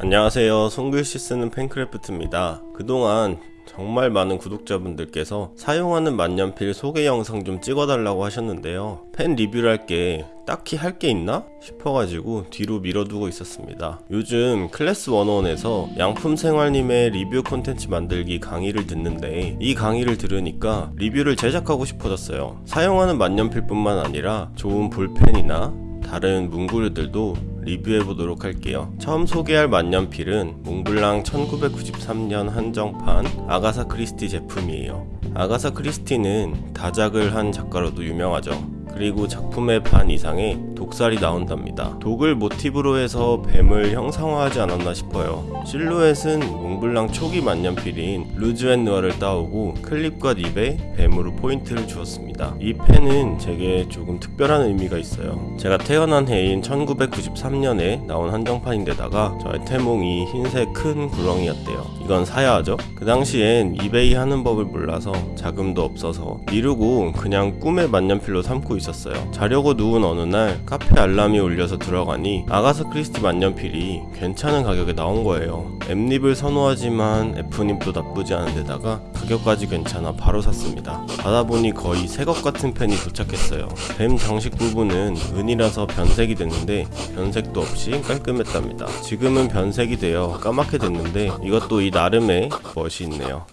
안녕하세요. 손글씨 쓰는 팬크래프트입니다. 그동안 정말 많은 구독자분들께서 사용하는 만년필 소개 영상 좀 찍어달라고 하셨는데요. 펜 리뷰를 할 게 딱히 할 게 있나? 싶어가지고 뒤로 밀어두고 있었습니다. 요즘 클래스 101에서 양품생활님의 리뷰 콘텐츠 만들기 강의를 듣는데 이 강의를 들으니까 리뷰를 제작하고 싶어졌어요. 사용하는 만년필뿐만 아니라 좋은 볼펜이나 다른 문구류들도 리뷰해보도록 할게요. 처음 소개할 만년필은 몽블랑 1993년 한정판 아가사 크리스티 제품이에요. 아가사 크리스티는 다작을 한 작가로도 유명하죠. 그리고 작품의 반 이상에 독살이 나온답니다. 독을 모티브로 해서 뱀을 형상화하지 않았나 싶어요. 실루엣은 몽블랑 초기 만년필인 Rouge et Noir를 따오고 클립과 립에 뱀으로 포인트를 주었습니다. 이 펜은 제게 조금 특별한 의미가 있어요. 제가 태어난 해인 1993년에 나온 한정판인데다가 저의 태몽이 흰색 큰 구렁이였대요. 이건 사야 하죠? 그 당시엔 이베이 하는 법을 몰라서 자금도 없어서 미루고 그냥 꿈의 만년필로 삼고 있었어요. 자려고 누운 어느 날 카페 알람이 울려서 들어가니 아가사 크리스티 만년필이 괜찮은 가격에 나온 거예요. M립을 선호하지만 F립도 나쁘지 않은 데다가 가격까지 괜찮아 바로 샀습니다. 받아보니 거의 새 것 같은 펜이 도착했어요. 뱀 장식 부분은 은이라서 변색이 됐는데 변색도 없이 깔끔했답니다. 지금은 변색이 되어 까맣게 됐는데 이것도 이 나름의 멋이 있네요.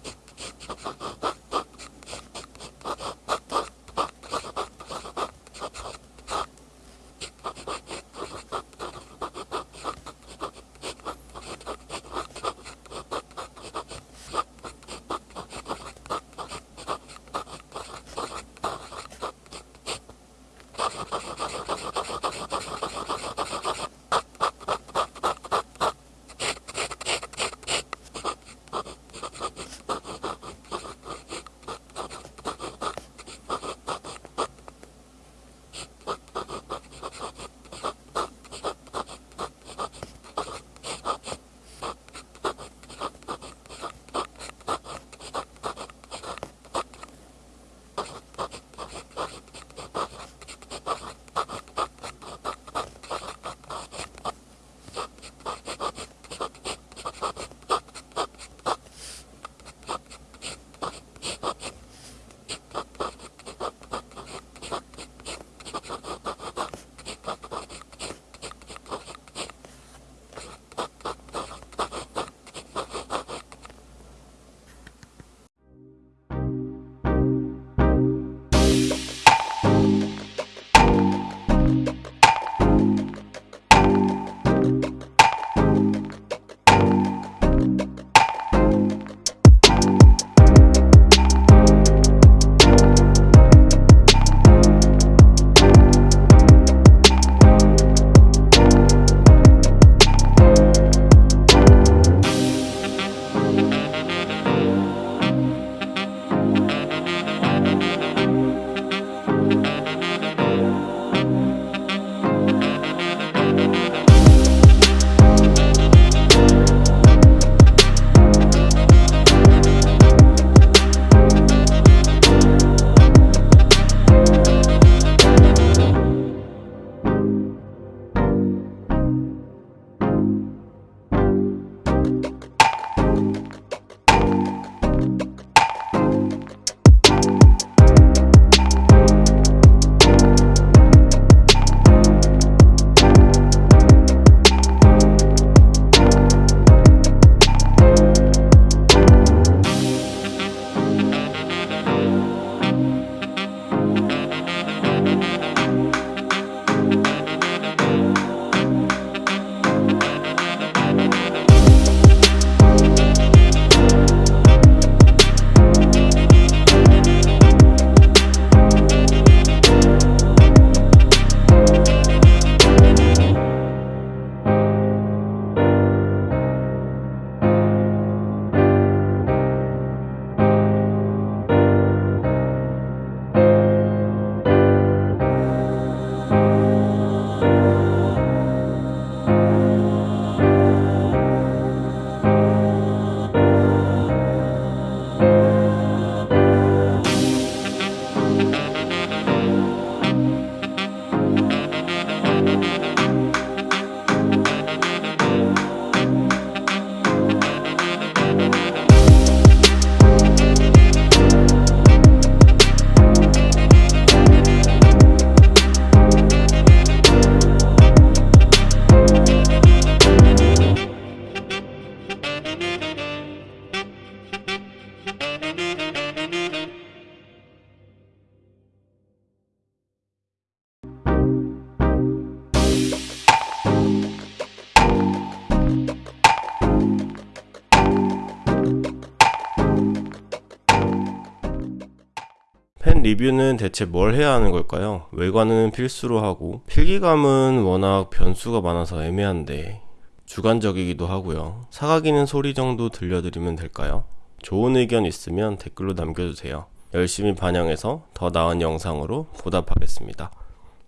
리뷰는 대체 뭘 해야 하는 걸까요? 외관은 필수로 하고 필기감은 워낙 변수가 많아서 애매한데 주관적이기도 하고요. 사각이는 소리 정도 들려드리면 될까요? 좋은 의견 있으면 댓글로 남겨주세요. 열심히 반영해서 더 나은 영상으로 보답하겠습니다.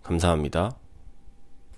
감사합니다.